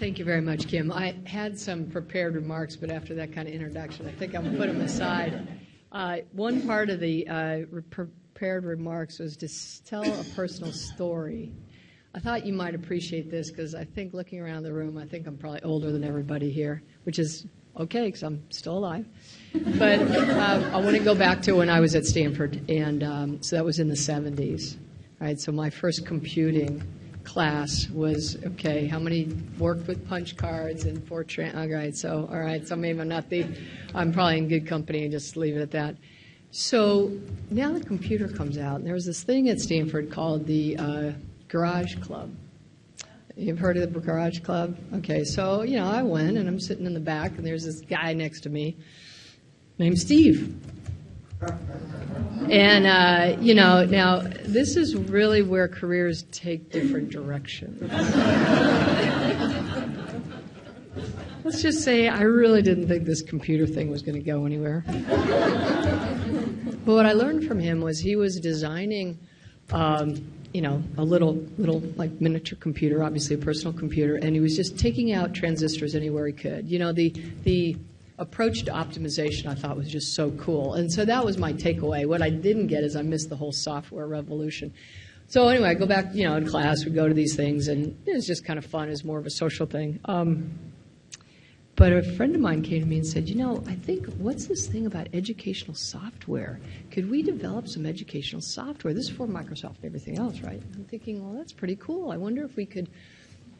Thank you very much, Kim. I had some prepared remarks, but after that kind of introduction, I think I'm going to put them aside. Uh, one part of the uh, prepared remarks was to tell a personal story. I thought you might appreciate this because I think looking around the room, I think I'm probably older than everybody here, which is okay because I'm still alive. But uh, I want to go back to when I was at Stanford, and um, so that was in the 70s. Right, so my first computing class was okay. How many worked with punch cards and Fortran? All right, so all right, so maybe I'm not the. I'm probably in good company and just leave it at that. So now the computer comes out, and there was this thing at Stanford called the uh, Garage Club. You've heard of the Garage Club? Okay, so you know I went, and I'm sitting in the back, and there's this guy next to me named Steve. And, uh, you know, now this is really where careers take different directions. Let's just say I really didn't think this computer thing was going to go anywhere. but what I learned from him was he was designing, um, you know, a little, little like miniature computer, obviously a personal computer, and he was just taking out transistors anywhere he could. You know, the the approach to optimization I thought was just so cool. And so that was my takeaway. What I didn't get is I missed the whole software revolution. So anyway, I go back, you know, in class, we go to these things, and it was just kind of fun. It's more of a social thing. Um, but a friend of mine came to me and said, you know, I think, what's this thing about educational software? Could we develop some educational software? This is for Microsoft and everything else, right? I'm thinking, well, that's pretty cool. I wonder if we could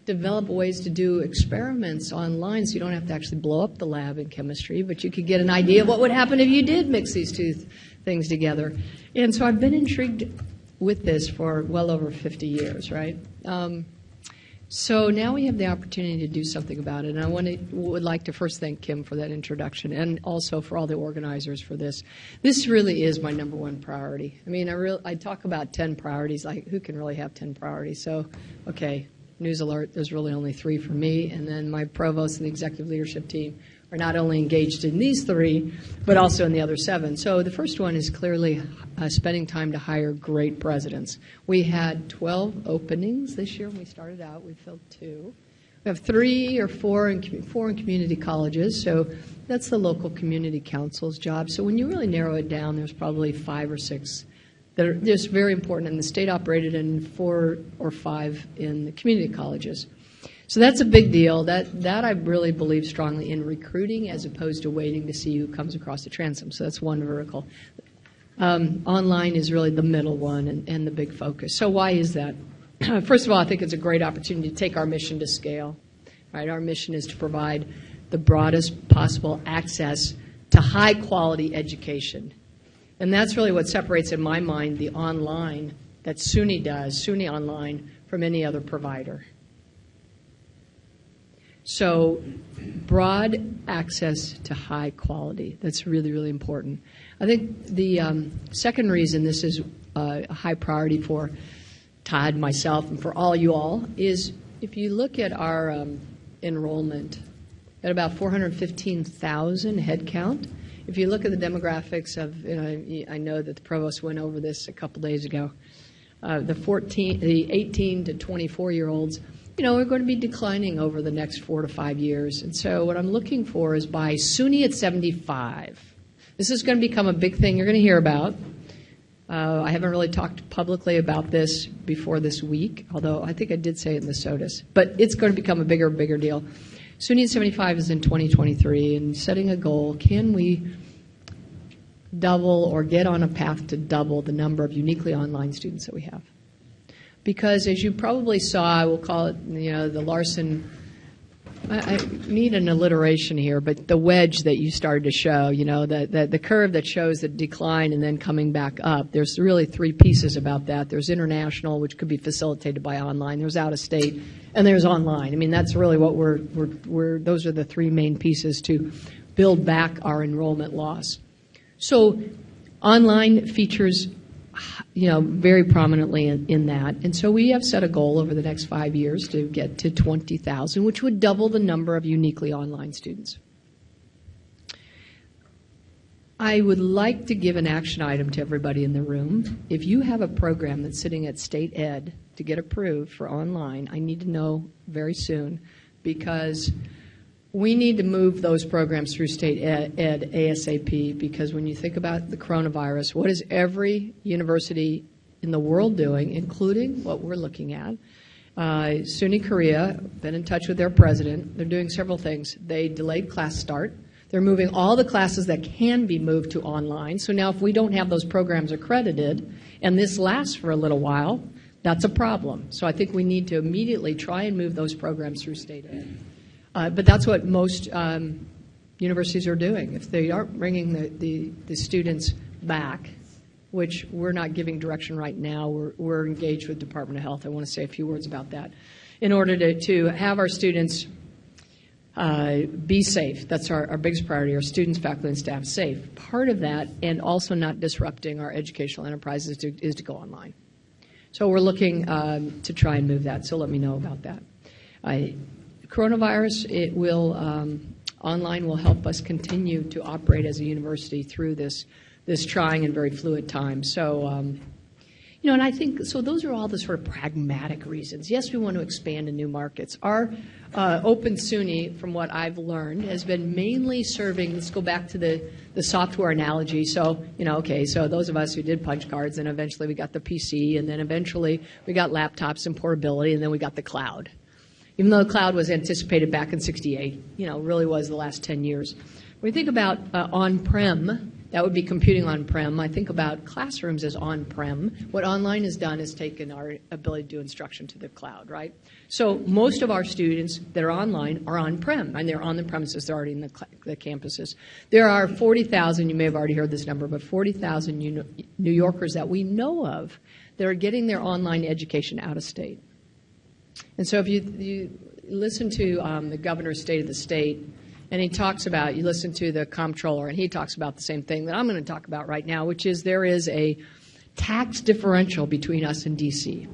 develop ways to do experiments online so you don't have to actually blow up the lab in chemistry, but you could get an idea of what would happen if you did mix these two th- things together. And so I've been intrigued with this for well over 50 years, right? Um, so now we have the opportunity to do something about it, and I want to, would like to first thank Kim for that introduction, and also for all the organizers for this. This really is my number one priority. I mean, I real I talk about ten priorities. Like, who can really have ten priorities? So, okay, news alert, there's really only three for me. And then my provost and the executive leadership team are not only engaged in these three, but also in the other seven. So the first one is clearly uh, spending time to hire great presidents. We had 12 openings this year when we started out. We filled two. We have three or four in, four in community colleges, so that's the local community council's job. So when you really narrow it down, there's probably five or six that are just very important in the state operated and four or five in the community colleges. So that's a big deal. That that I really believe strongly in recruiting as opposed to waiting to see who comes across the transom. So that's one vertical. Um, online is really the middle one and, and the big focus. So why is that? First of all, I think it's a great opportunity to take our mission to scale. Right, our mission is to provide the broadest possible access to high quality education and that's really what separates, in my mind, the online that SUNY does, SUNY Online, from any other provider. So, broad access to high quality. That's really, really important. I think the um, second reason this is uh, a high priority for Todd, myself, and for all you all is if you look at our um, enrollment at about 415,000 headcount, if you look at the demographics of, you know, I know that the provost went over this a couple days ago. Uh, the 14, the 18 to 24 year olds, you know, are going to be declining over the next four to five years. And so, what I'm looking for is by SUNY at 75. This is going to become a big thing you're going to hear about. Uh, I haven't really talked publicly about this before this week, although I think I did say it in the SOTUS. But it's going to become a bigger, bigger deal. SUNY 75 is in 2023, and setting a goal, can we double or get on a path to double the number of uniquely online students that we have? Because as you probably saw, I will call it, you know, the Larson I, need an alliteration here, but the wedge that you started to show, you know, the, the, the, curve that shows the decline and then coming back up, there's really three pieces about that. There's international, which could be facilitated by online, there's out of state, and there's online. I mean, that's really what we're, we're, we're those are the three main pieces to build back our enrollment loss. So online features you know, very prominently in, in, that. And so we have set a goal over the next five years to get to 20,000, which would double the number of uniquely online students. I would like to give an action item to everybody in the room. If you have a program that's sitting at state ed to get approved for online, I need to know very soon because we need to move those programs through state ed, ASAP because when you think about the coronavirus, what is every university in the world doing, including what we're looking at? Uh, SUNY Korea, been in touch with their president. They're doing several things. They delayed class start. They're moving all the classes that can be moved to online. So now, if we don't have those programs accredited and this lasts for a little while, that's a problem. So I think we need to immediately try and move those programs through state ed. Uh, but that's what most um, universities are doing. If they aren't bringing the, the, the, students back, which we're not giving direction right now, we're, we're engaged with Department of Health. I want to say a few words about that. In order to, to have our students uh, be safe, that's our, our biggest priority, our students, faculty, and staff safe. Part of that, and also not disrupting our educational enterprises, is to, is to go online. So we're looking um, to try and move that. So let me know about that. I, coronavirus, it will um, online will help us continue to operate as a university through this this trying and very fluid time. So. Um, you know, and I think so. Those are all the sort of pragmatic reasons. Yes, we want to expand in new markets. Our uh, Open SUNY, from what I've learned, has been mainly serving. Let's go back to the the software analogy. So, you know, okay, so those of us who did punch cards, and eventually we got the PC, and then eventually we got laptops and portability, and then we got the cloud. Even though the cloud was anticipated back in '68, you know, really was the last 10 years. When we think about uh, on-prem that would be computing on-prem. I think about classrooms as on-prem. What online has done is taken our ability to do instruction to the cloud, right? So most of our students that are online are on-prem, and they're on the premises. They're already in the, the campuses. There are 40,000, you may have already heard this number, but 40,000 New Yorkers that we know of that are getting their online education out of state. And so if you, you listen to um, the governor's state of the state, and he talks about, you listen to the comptroller, and he talks about the same thing that I'm going to talk about right now, which is there is a tax differential between us and D.C.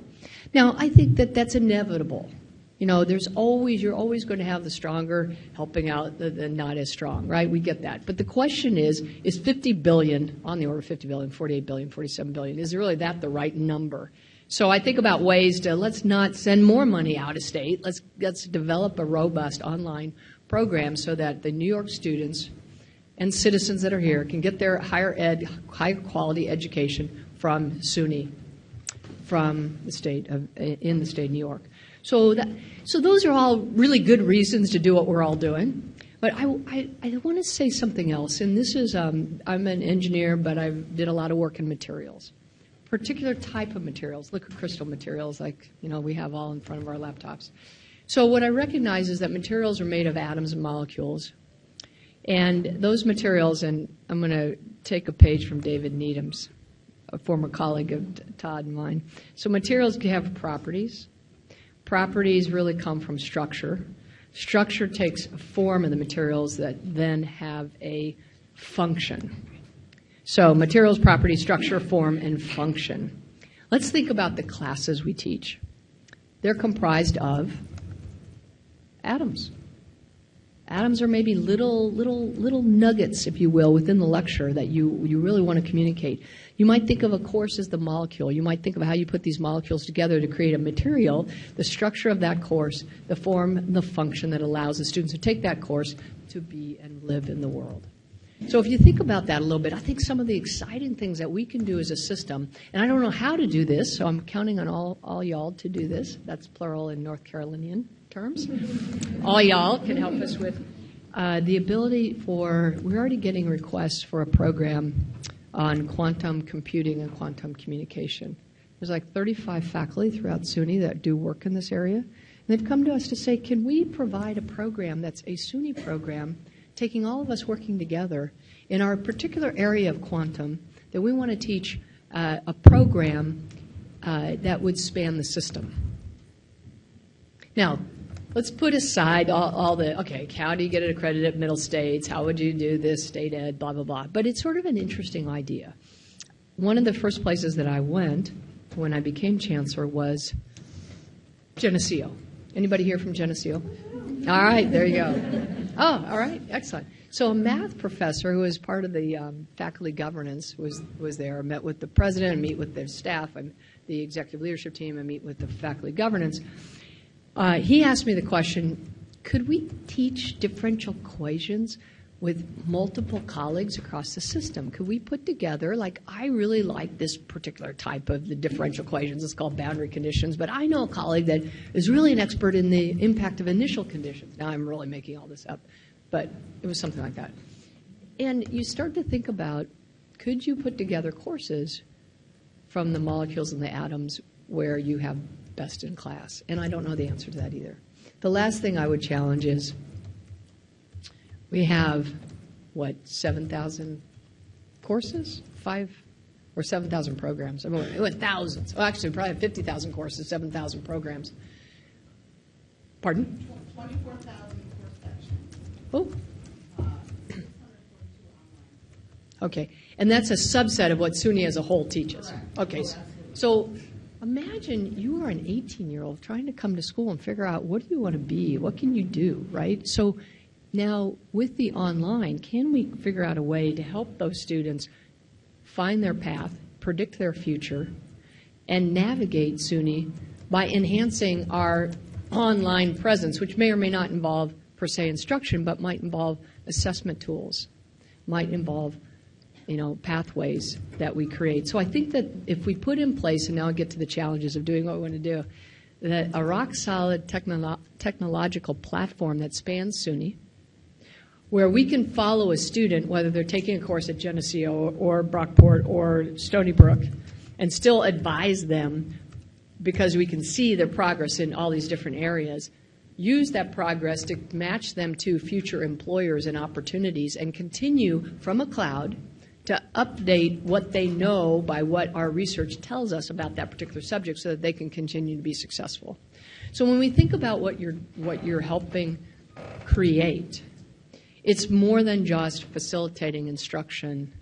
Now, I think that that's inevitable. You know, there's always, you're always going to have the stronger helping out the, the, not as strong, right? We get that. But the question is, is 50 billion, on the order of 50 billion, 48 billion, 47 billion, is really that the right number? So I think about ways to let's not send more money out of state. Let's, let's develop a robust online program so that the New York students and citizens that are here can get their higher ed, higher quality education from SUNY, from the state of, in the state of New York. So that, so those are all really good reasons to do what we're all doing. But I, I, I want to say something else, and this is um, I'm an engineer, but I did a lot of work in materials, particular type of materials, liquid crystal materials, like you know we have all in front of our laptops. So what I recognize is that materials are made of atoms and molecules. And those materials, and I'm going to take a page from David Needham's, a former colleague of Todd and mine. So materials have properties. Properties really come from structure. Structure takes a form of the materials that then have a function. So materials, property, structure, form, and function. Let's think about the classes we teach. They're comprised of atoms. Atoms are maybe little, little, little nuggets, if you will, within the lecture that you, you really want to communicate. You might think of a course as the molecule. You might think of how you put these molecules together to create a material, the structure of that course, the form, the function that allows the students to take that course to be and live in the world. So if you think about that a little bit, I think some of the exciting things that we can do as a system, and I don't know how to do this, so I'm counting on all, all y'all to do this. That's plural in North Carolinian terms. All y'all can help us with uh, the ability for, we're already getting requests for a program on quantum computing and quantum communication. There's like 35 faculty throughout SUNY that do work in this area. And they've come to us to say, can we provide a program that's a SUNY program, taking all of us working together in our particular area of quantum, that we want to teach uh, a program uh, that would span the system. Now, let's put aside all, all, the, okay, how do you get it accredited at middle states? How would you do this, state ed, blah, blah, blah. But it's sort of an interesting idea. One of the first places that I went when I became chancellor was Geneseo. Anybody here from Geneseo? All right, there you go. Oh, all right, excellent. So a math professor who was part of the um, faculty governance was was there. I met with the president, meet with their staff, and the executive leadership team, and meet with the faculty governance. Uh, he asked me the question could we teach differential equations with multiple colleagues across the system? Could we put together, like, I really like this particular type of the differential equations, it's called boundary conditions, but I know a colleague that is really an expert in the impact of initial conditions. Now I'm really making all this up, but it was something like that. And you start to think about, could you put together courses from the molecules and the atoms where you have best in class? And I don't know the answer to that either. The last thing I would challenge is we have, what, 7,000 courses? Five or 7,000 programs. I mean, it went thousands. Well, actually, probably 50,000 courses, 7,000 programs. Pardon? 24,000 course sections. Oh. Uh, okay, and that's a subset of what SUNY as a whole teaches. Okay, so, so imagine you are an 18 year old trying to come to school and figure out what do you want to be? What can you do, right? So now with the online, can we figure out a way to help those students find their path, predict their future, and navigate SUNY by enhancing our online presence, which may or may not involve per se instruction, but might involve assessment tools, might involve you know, pathways that we create. So I think that if we put in place, and now I get to the challenges of doing what we want to do, that a rock solid technolo- technological platform that spans SUNY, where we can follow a student, whether they're taking a course at Geneseo or, or Brockport or Stony Brook, and still advise them because we can see their progress in all these different areas. Use that progress to match them to future employers and opportunities and continue from a cloud to update what they know by what our research tells us about that particular subject so that they can continue to be successful. So when we think about what you're, what you're helping create, it's more than just facilitating instruction.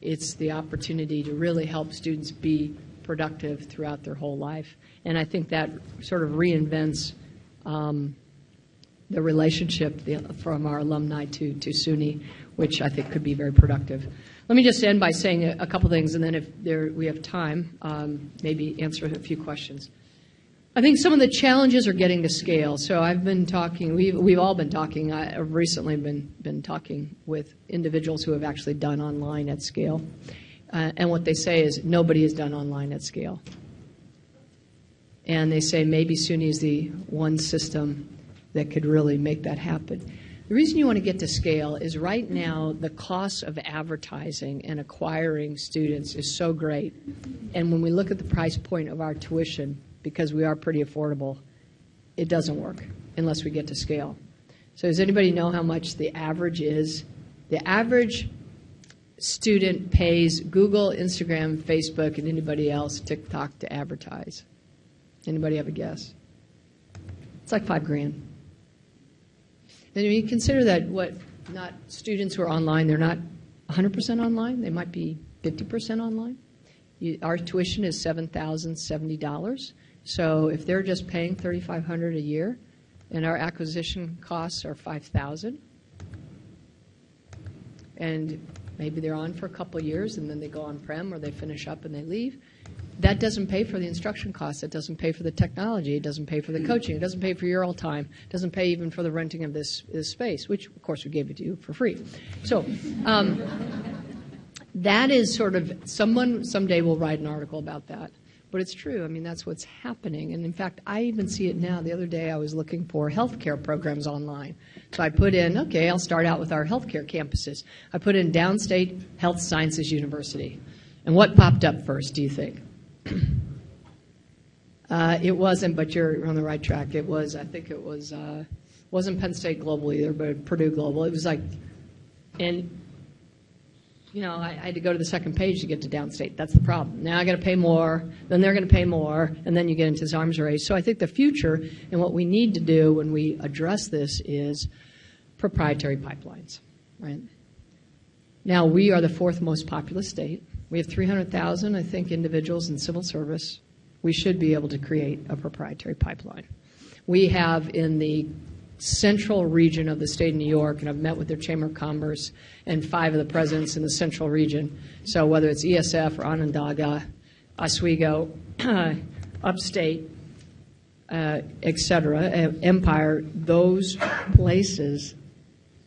It's the opportunity to really help students be productive throughout their whole life. And I think that sort of reinvents um, the relationship from our alumni to, to SUNY, which I think could be very productive. Let me just end by saying a, couple things, and then if there, we have time, um, maybe answer a few questions. I think some of the challenges are getting to scale. So I've been talking, we've, we've all been talking, I've recently been, been talking with individuals who have actually done online at scale. Uh, and what they say is nobody has done online at scale. And they say maybe SUNY is the one system that could really make that happen. The reason you want to get to scale is right now the cost of advertising and acquiring students is so great. And when we look at the price point of our tuition, because we are pretty affordable, it doesn't work unless we get to scale. So does anybody know how much the average is? The average student pays Google, Instagram, Facebook, and anybody else, TikTok, to advertise. Anybody have a guess? It's like five grand. And you consider that what not students who are online, they're not 100% online, they might be 50% online. You, our tuition is $7,070. So if they're just paying 3500 a year and our acquisition costs are 5000 and maybe they're on for a couple years and then they go on prem or they finish up and they leave, that doesn't pay for the instruction costs. It doesn't pay for the technology. It doesn't pay for the coaching. It doesn't pay for your all time. It doesn't pay even for the renting of this, this space, which, of course, we gave it to you for free. So, um, that is sort of someone someday will write an article about that. But it's true. I mean, that's what's happening. And in fact, I even see it now. The other day, I was looking for healthcare programs online. So I put in, okay, I'll start out with our healthcare campuses. I put in Downstate Health Sciences University. And what popped up first, do you think? Uh, it wasn't, but you're on the right track. It was, I think it was, uh, wasn't Penn State Global either, but Purdue Global. It was like, and you know, I, I, had to go to the second page to get to downstate. That's the problem. Now I got to pay more, then they're going to pay more, and then you get into this arms race. So I think the future and what we need to do when we address this is proprietary pipelines, right? Now we are the fourth most populous state. We have 300,000, I think, individuals in civil service. We should be able to create a proprietary pipeline. We have in the central region of the state of New York, and I've met with their Chamber of Commerce and five of the presidents in the central region. So whether it's ESF or Onondaga, Oswego, upstate, uh, et cetera, uh, Empire, those places,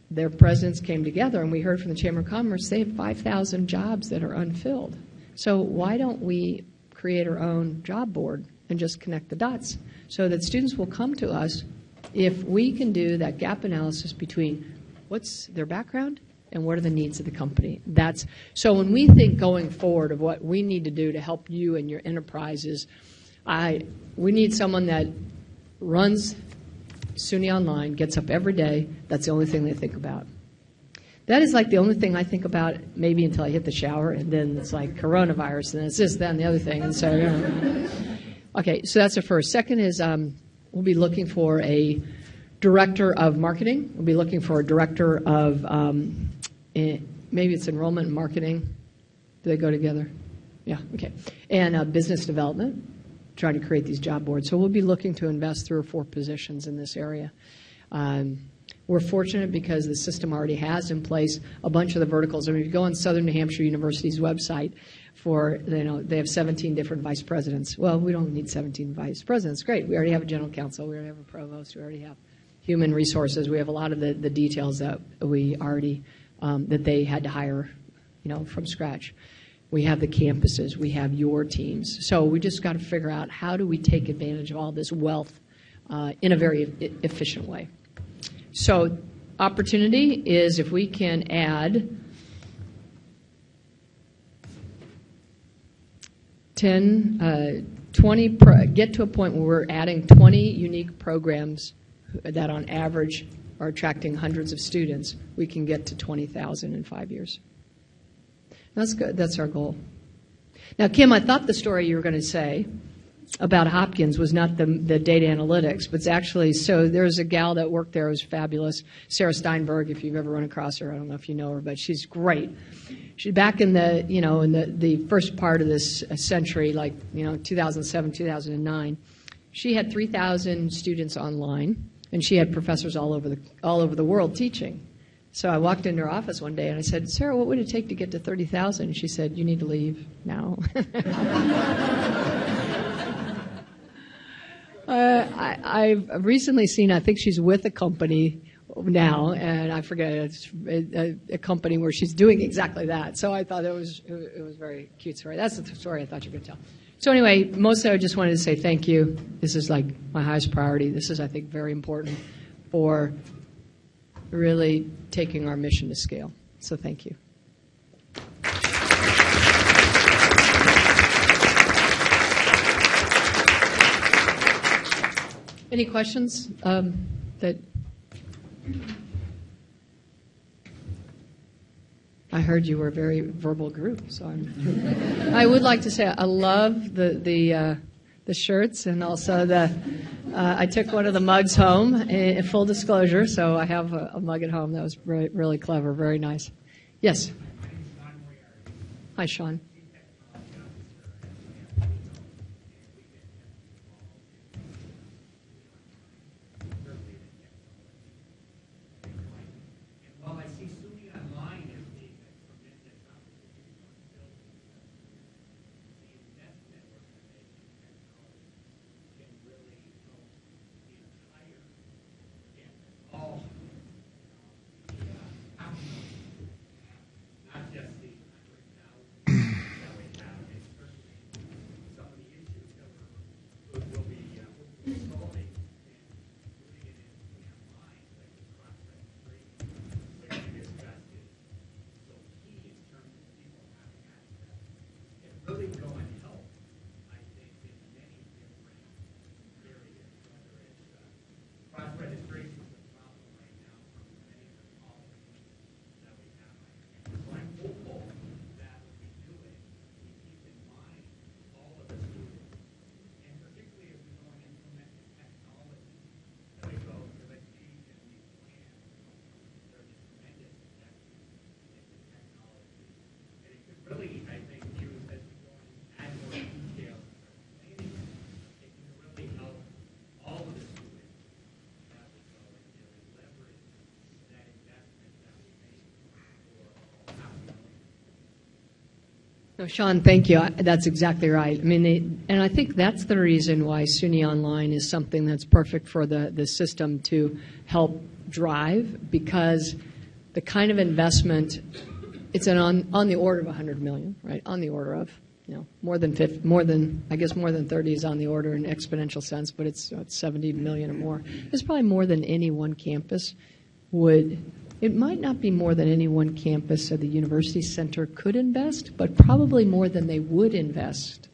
their presidents came together, and we heard from the Chamber of Commerce they have 5,000 jobs that are unfilled. So why don't we create our own job board and just connect the dots so that students will come to us if we can do that gap analysis between what's their background and what are the needs of the company. That's so when we think going forward of what we need to do to help you and your enterprises, I we need someone that runs SUNY Online, gets up every day. That's the only thing they think about. That is like the only thing I think about, maybe until I hit the shower, and then it's like coronavirus, and it's this, that, and the other thing. And so, okay, so that's the first. Second is um, we'll be looking for a director of marketing. We'll be looking for a director of um, eh, maybe it's enrollment and marketing. Do they go together? Yeah, okay. And uh, business development, trying to create these job boards. So we'll be looking to invest three or four positions in this area. Um, we're fortunate because the system already has in place a bunch of the verticals. I mean, if you go on Southern New Hampshire University's website for, you know, they have 17 different vice presidents. Well, we don't need 17 vice presidents. Great. We already have a general counsel. We already have a provost. We already have human resources. We have a lot of the, the details that we already, um, that they had to hire, you know, from scratch. We have the campuses. We have your teams. So we just got to figure out how do we take advantage of all this wealth uh, in a very e- efficient way. So opportunity is if we can add 10, uh, 20, pro- get to a point where we're adding 20 unique programs that on average are attracting hundreds of students, we can get to 20,000 in five years. That's good. That's our goal. Now, Kim, I thought the story you were going to say about Hopkins was not the, the data analytics, but it's actually so. There's a gal that worked there who was fabulous, Sarah Steinberg. If you've ever run across her, I don't know if you know her, but she's great. She back in the you know in the the first part of this century, like you know 2007, 2009, she had 3,000 students online, and she had professors all over the all over the world teaching. So I walked into her office one day and I said, Sarah, what would it take to get to 30,000? She said, You need to leave now. Uh, I, I've recently seen, I think she's with a company now, and I forget, it's a, a company where she's doing exactly that. So I thought it was, it was very cute story. That's the story I thought you could tell. So anyway, mostly I just wanted to say thank you. This is like my highest priority. This is, I think, very important for really taking our mission to scale. So thank you. Any questions um, that I heard you were a very verbal group, so I'm, I would like to say I love the the uh, the shirts and also the. Uh, I took one of the mugs home. In full disclosure, so I have a, a mug at home that was really clever, very nice. Yes. Hi, Sean. Well, I see SUNY Online is being a tremendous opportunity for building the investment organization technology can really help the entire campus, all, the, uh, not just the hundred thousand No, Sean, thank you. That's exactly right. I mean, they, and I think that's the reason why SUNY Online is something that's perfect for the, the system to help drive, because the kind of investment, it's an on, on the order of 100 million, right? On the order of, you know, more than 50, more than, I guess more than 30 is on the order in exponential sense, but it's, it's 70 million or more. It's probably more than any one campus would, it might not be more than any one campus or the university center could invest, but probably more than they would invest.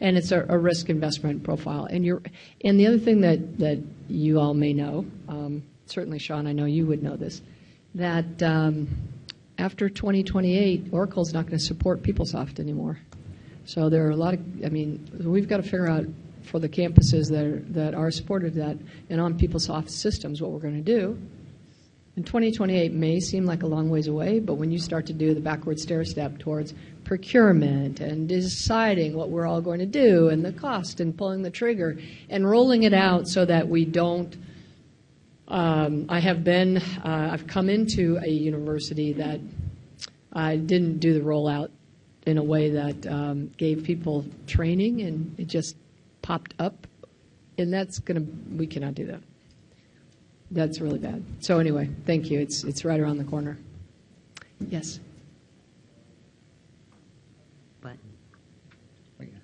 And it's a, a risk investment profile. And you're, and the other thing that, that you all may know, um, certainly Sean, I know you would know this, that um, after 2028, Oracle's not going to support PeopleSoft anymore. So there are a lot of, I mean, we've got to figure out for the campuses that are, that are supported that and on PeopleSoft systems what we're going to do. And 2028 may seem like a long ways away, but when you start to do the backward stair step towards procurement and deciding what we're all going to do and the cost and pulling the trigger and rolling it out so that we don't. Um, I have been, uh, I've come into a university that I didn't do the rollout in a way that um, gave people training and it just popped up. And that's going to, we cannot do that. That's really bad. So anyway, thank you. It's it's right around the corner. Yes.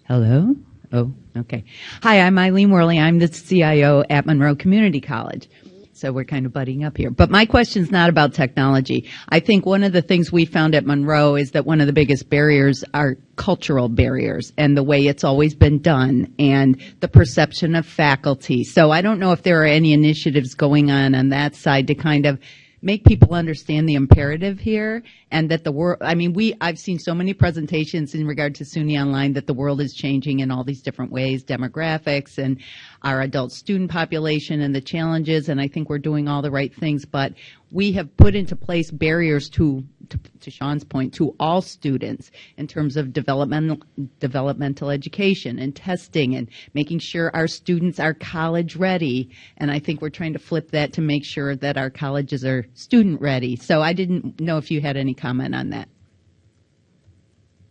Hello? Oh, okay. Hi, I'm Eileen Worley. I'm the CIO at Monroe Community College. So we're kind of butting up here. But my question is not about technology. I think one of the things we found at Monroe is that one of the biggest barriers are cultural barriers and the way it's always been done and the perception of faculty. So I don't know if there are any initiatives going on on that side to kind of make people understand the imperative here and that the world i mean we i've seen so many presentations in regard to suny online that the world is changing in all these different ways demographics and our adult student population and the challenges and i think we're doing all the right things but we have put into place barriers to to, to sean's point to all students in terms of developmental developmental education and testing and making sure our students are college ready and i think we're trying to flip that to make sure that our colleges are student ready so i didn't know if you had any comment on that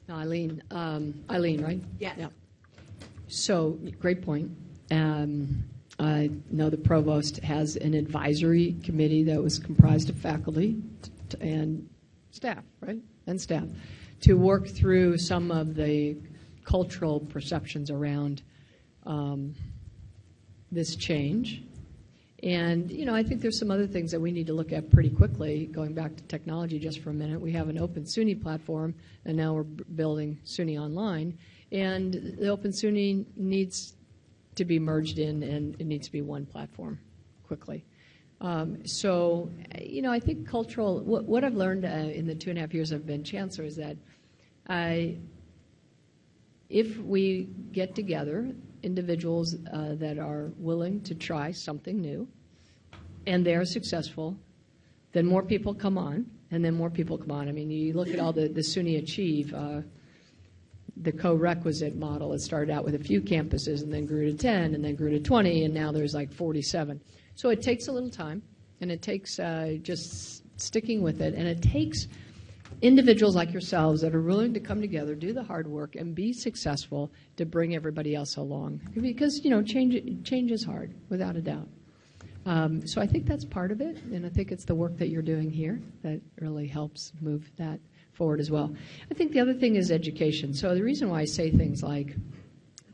No, Eileen. Um, Eileen, right? Yes. Yeah. So great point. Um, I know the provost has an advisory committee that was comprised of faculty and staff, right? And staff to work through some of the cultural perceptions around um, this change. And, you know, I think there's some other things that we need to look at pretty quickly. Going back to technology just for a minute, we have an open SUNY platform, and now we're building SUNY Online. And the open SUNY needs to be merged in, and it needs to be one platform quickly. Um, so, you know, I think cultural, what, what I've learned uh, in the two and a half years I've been chancellor is that I, if we get together individuals uh, that are willing to try something new and they're successful, then more people come on, and then more people come on. I mean, you look at all the, the SUNY Achieve, uh, the co-requisite model. It started out with a few campuses and then grew to 10 and then grew to 20, and now there's like 47. So it takes a little time, and it takes uh, just sticking with it, and it takes individuals like yourselves that are willing to come together, do the hard work, and be successful to bring everybody else along. Because you know, change change is hard, without a doubt. Um, so I think that's part of it, and I think it's the work that you're doing here that really helps move that forward as well. I think the other thing is education. So the reason why I say things like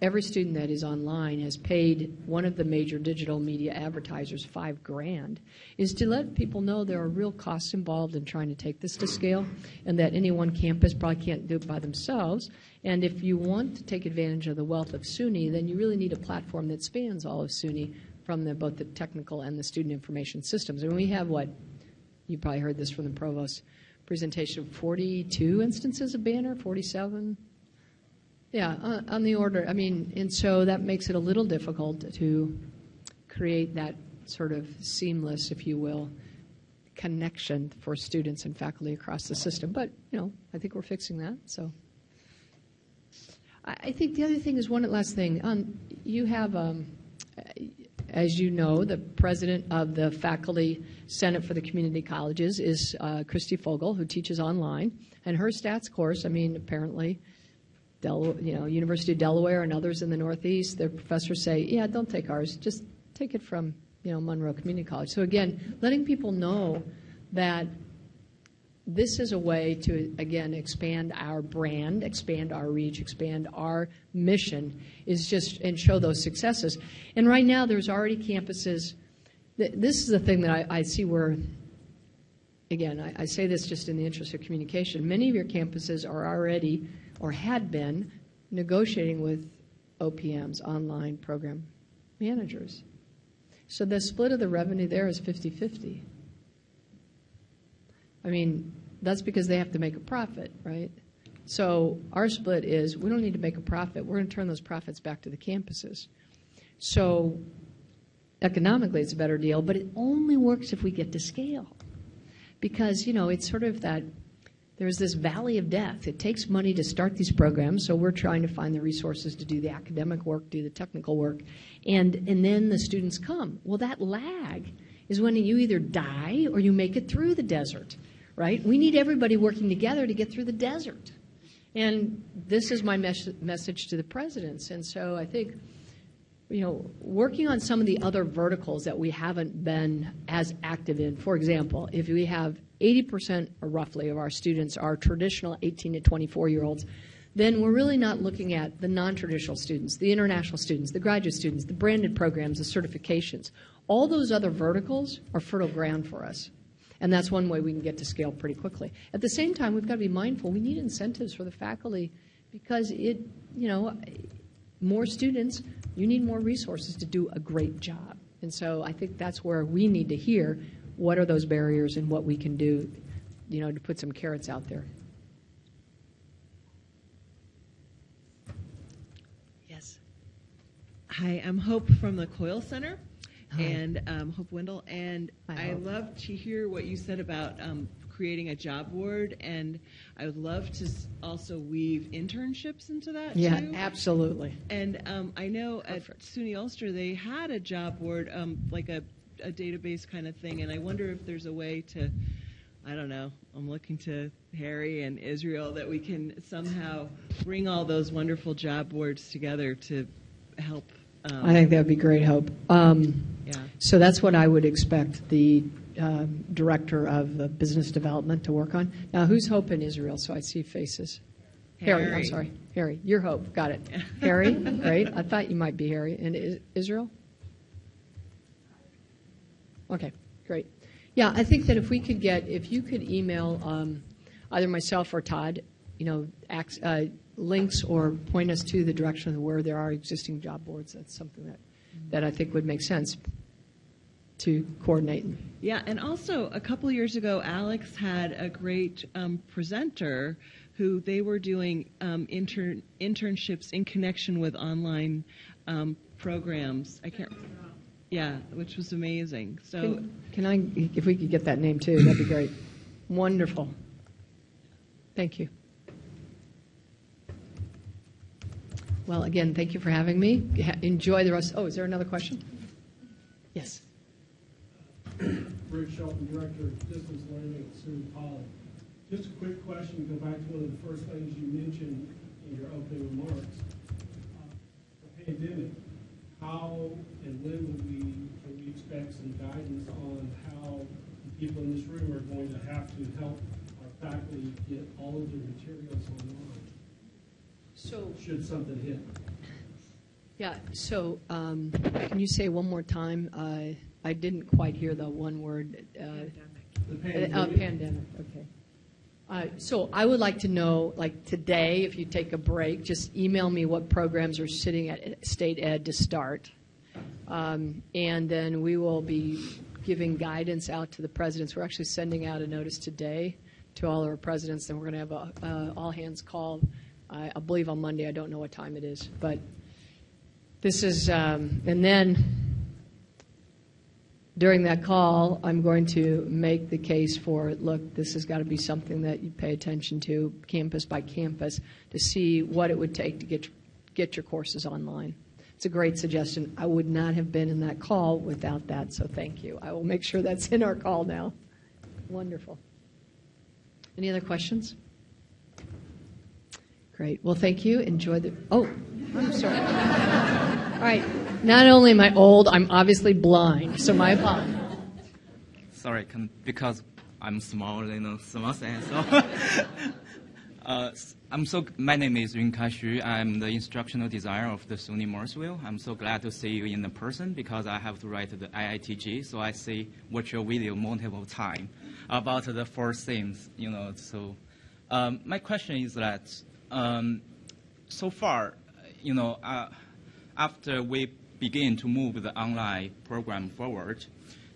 every student that is online has paid one of the major digital media advertisers five grand is to let people know there are real costs involved in trying to take this to scale and that any one campus probably can't do it by themselves and if you want to take advantage of the wealth of suny then you really need a platform that spans all of suny from the, both the technical and the student information systems and we have what you probably heard this from the provost presentation 42 instances of banner 47 yeah, on, on the order. I mean, and so that makes it a little difficult to create that sort of seamless, if you will, connection for students and faculty across the system. But you know, I think we're fixing that. So, I, I think the other thing is one last thing. Um, you have um, as you know, the president of the Faculty Senate for the Community Colleges is uh, Christy Fogal, who teaches online. And her stats course, I mean, apparently, Del, you know, University of Delaware and others in the Northeast, their professors say, yeah, don't take ours, just take it from, you know, Monroe Community College. So again, letting people know that this is a way to, again, expand our brand, expand our reach, expand our mission, is just, and show those successes. And right now, there's already campuses. This is the thing that I, I see where, again, I, I say this just in the interest of communication. Many of your campuses are already, or had been, negotiating with OPMs, online program managers. So the split of the revenue there is 50 50. I mean, that's because they have to make a profit, right? So our split is we don't need to make a profit. We're going to turn those profits back to the campuses. So economically, it's a better deal, but it only works if we get to scale. Because, you know, it's sort of that there's this valley of death. It takes money to start these programs, so we're trying to find the resources to do the academic work, do the technical work, and, and then the students come. Well, that lag is when you either die or you make it through the desert, right? We need everybody working together to get through the desert. And this is my mes- message to the presidents. And so I think you know, working on some of the other verticals that we haven't been as active in. For example, if we have 80% or roughly of our students are traditional 18 to 24 year olds, then we're really not looking at the non traditional students, the international students, the graduate students, the branded programs, the certifications. All those other verticals are fertile ground for us. And that's one way we can get to scale pretty quickly. At the same time, we've got to be mindful we need incentives for the faculty because it, you know, more students, you need more resources to do a great job. And so I think that's where we need to hear what are those barriers and what we can do, you know, to put some carrots out there. Yes. Hi, I'm Hope from the COIL Center, Hi. and um, Hope Wendell. And Hi, I Hope. love to hear what you said about um, creating a job board, and I would love to also weave internships into that Yeah, too. absolutely. And um, I know at SUNY Ulster they had a job board, um, like a, a database kind of thing, and I wonder if there's a way to, I don't know, I'm looking to Harry and Israel that we can somehow bring all those wonderful job boards together to help. Um, I think that would be great, Hope. Um, yeah. So that's what I would expect the um, director of uh, business development to work on. Now, who's Hope in Israel? So I see faces. Harry, I'm sorry. Harry, you're Hope. Got it. Harry, great. I thought you might be Harry. And Israel? Okay, great. Yeah, I think that if we could get, if you could email um, either myself or Todd, you know, ac- uh, links or point us to the direction of where there are existing job boards, that's something that, that I think would make sense to coordinate. Yeah, and also a couple of years ago, Alex had a great um, presenter who they were doing um, intern internships in connection with online um, programs. I can't. Yeah, which was amazing. So Can, can I, if we could get that name too, that'd be great. Wonderful. Thank you. Well, again, thank you for having me. Enjoy the rest. Oh, is there another question? Yes. Bruce Shelton, Director of Distance Learning at SUNY College. Just a quick question, go back to one of the first things you mentioned in your opening remarks. Uh, The pandemic, how and when would we, can we expect some guidance on how the people in this room are going to have to help our faculty get all of their materials online, So, should something hit? yeah, so um, can you say one more time? Uh, I didn't quite hear the one word. uh, The Uh, pandemic. pandemic, okay. Uh, So I would like to know, like today, if you take a break, just email me what programs are sitting at state ed to start. Um, And then we will be giving guidance out to the presidents. We're actually sending out a notice today to all our presidents, and we're going to have a uh, all-hands call, I I believe on Monday. I don't know what time it is, but this is, um, and then during that call, I'm going to make the case for, look, this has got to be something that you pay attention to, campus by campus, to see what it would take to get, get your courses online. It's a great suggestion. I would not have been in that call without that, so thank you. I will make sure that's in our call now. Wonderful. Any other questions? Great. Well, thank you. Enjoy the. Oh, I'm sorry. All right. Not only am I old, I'm obviously blind, so my apologies. Sorry, can, because I'm small, you know, small size. So, uh, I'm so. My name is Yunkai Xu. I'm the instructional designer of the SUNY Morrisville. I'm so glad to see you in the person because I have to write the IITG, so I see watch your video multiple times about the four things. You know, so um, my question is that um, so far, you know, uh, after we begin to move the online program forward,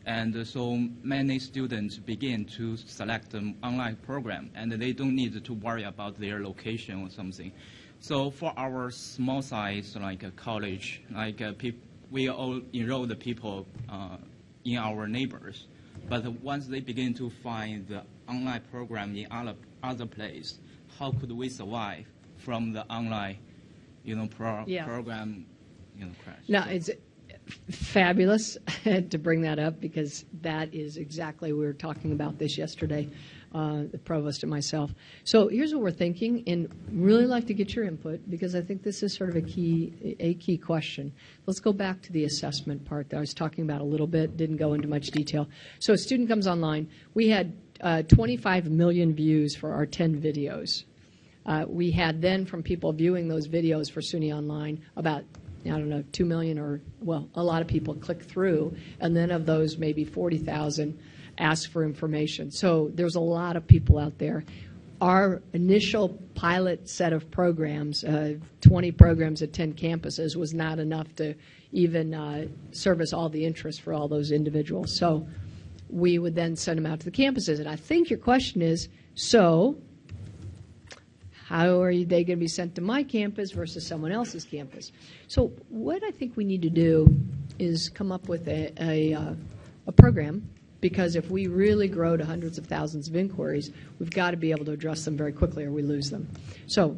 and so many students begin to select the online program, and they don't need to worry about their location or something. So for our small size, like a college, like uh, peop- we all enroll the people uh, in our neighbors, but once they begin to find the online program in other other place, how could we survive from the online, you know, pro- Yeah. program, you know, crash? No, it's fabulous to bring that up because that is exactly we were talking about this yesterday, uh, the provost and myself. So here's what we're thinking, and really like to get your input because I think this is sort of a key a key question. Let's go back to the assessment part that I was talking about a little bit. Didn't go into much detail. So a student comes online. We had uh, 25 million views for our 10 videos. Uh, we had then from people viewing those videos for SUNY Online about I don't know two million or well a lot of people click through, and then of those maybe forty thousand ask for information. So there's a lot of people out there. Our initial pilot set of programs, uh, 20 programs at 10 campuses, was not enough to even uh, service all the interest for all those individuals. So we would then send them out to the campuses. And I think your question is so how are they going to be sent to my campus versus someone else's campus? So what I think we need to do is come up with a, a, uh, a program because if we really grow to hundreds of thousands of inquiries, we've got to be able to address them very quickly or we lose them. So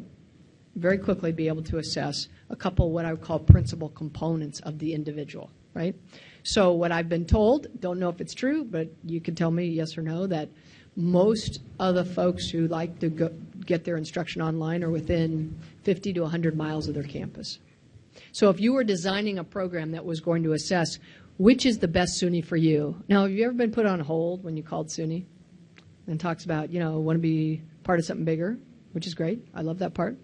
very quickly be able to assess a couple of what I would call principal components of the individual, right? So what I've been told, don't know if it's true, but you can tell me yes or no, that most of the folks who like to go, get their instruction online are within 50 to 100 miles of their campus. So if you were designing a program that was going to assess which is the best SUNY for you, now have you ever been put on hold when you called SUNY and talks about, you know, want to be part of something bigger, which is great. I love that part.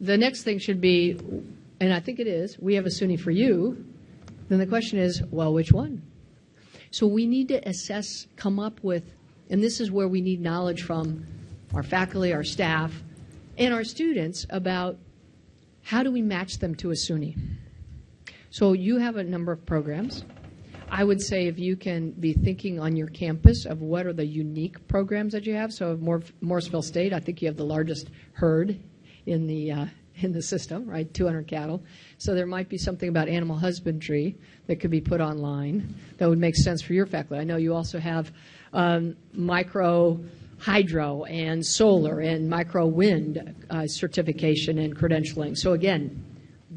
The next thing should be, and I think it is, we have a SUNY for you. Then the question is, well, which one? So we need to assess, come up with, and this is where we need knowledge from our faculty, our staff, and our students about how do we match them to a SUNY. So you have a number of programs. I would say if you can be thinking on your campus of what are the unique programs that you have. So of Mor- Morrisville State, I think you have the largest herd in the uh, in the system, right? 200 cattle. So there might be something about animal husbandry that could be put online that would make sense for your faculty. I know you also have um, micro hydro and solar and micro wind uh, certification and credentialing. So again,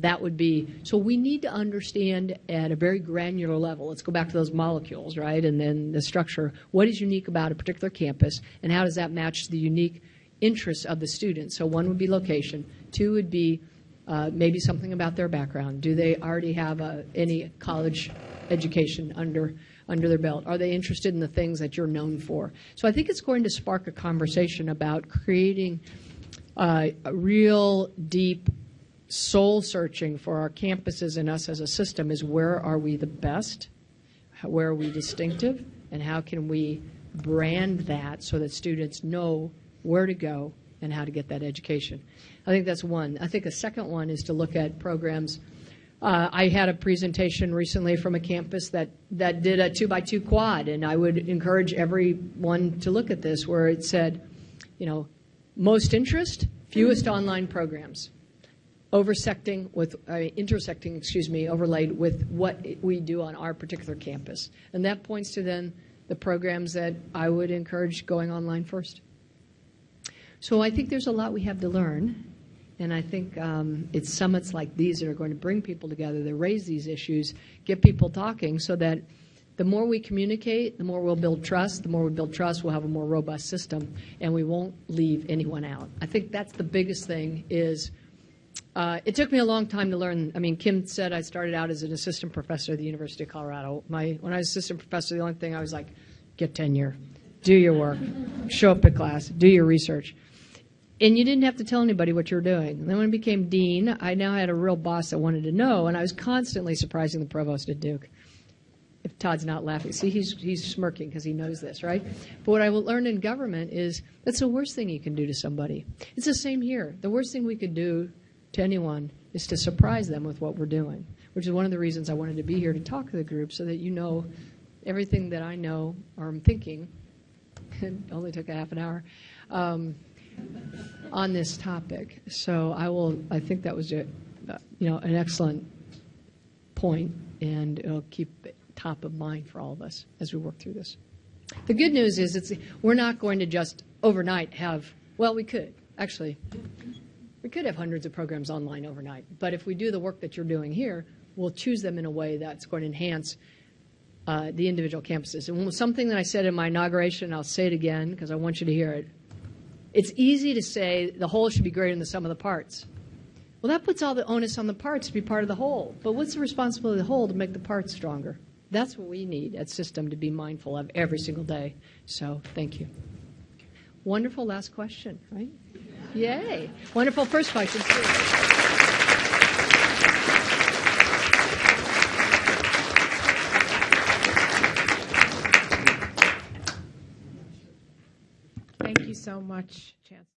that would be so we need to understand at a very granular level let's go back to those molecules right and then the structure what is unique about a particular campus and how does that match the unique interests of the students so one would be location two would be uh, maybe something about their background do they already have any college education under under their belt are they interested in the things that you're known for so i think it's going to spark a conversation about creating uh, a real deep soul searching for our campuses and us as a system is where are we the best, where are we distinctive, and how can we brand that so that students know where to go and how to get that education. I think that's one. I think a second one is to look at programs. Uh, I had a presentation recently from a campus that, that did a two by two quad, and I would encourage everyone to look at this where it said, you know, most interest, fewest online programs. Oversecting with uh, intersecting excuse me overlaid with what we do on our particular campus. And that points to then the programs that i would encourage going online first. So i think there's a lot we have to learn And I think um, it's summits like these that are going to bring people together, that raise these issues, get people talking, so that the more we communicate, the more we'll build trust. The more we build trust, we'll have a more robust system, and we won't leave anyone out. I think that's the biggest thing. Is uh, it took me a long time to learn. I mean, Kim said I started out as an assistant professor at the University of Colorado. My when I was assistant professor, the only thing I was like, get tenure, do your work, show up at class, do your research. And you didn't have to tell anybody what you were doing. And then when I became dean, I now had a real boss that wanted to know, and I was constantly surprising the provost at Duke. If Todd's not laughing, see, he's, he's smirking because he knows this, right? But what I will learn in government is that's the worst thing you can do to somebody. It's the same here. The worst thing we could do to anyone is to surprise them with what we're doing, which is one of the reasons I wanted to be here to talk to the group so that you know everything that I know or I'm thinking. It only took a half an hour. Um, on this topic. So I will, I think that was, a, you know, an excellent point, and it'll keep top of mind for all of us as we work through this. The good news is it's, we're not going to just overnight have, well, we could, actually. We could have hundreds of programs online overnight, but if we do the work that you're doing here, we'll choose them in a way that's going to enhance uh, the individual campuses. And something that I said in my inauguration, I'll say it again because I want you to hear it. It's easy to say the whole should be greater than the sum of the parts. Well, that puts all the onus on the parts to be part of the whole. But what's the responsibility of the whole to make the parts stronger? That's what we need at System to be mindful of every single day. So thank you. Wonderful last question, right? Yay. Wonderful first question, so much, Chancellor.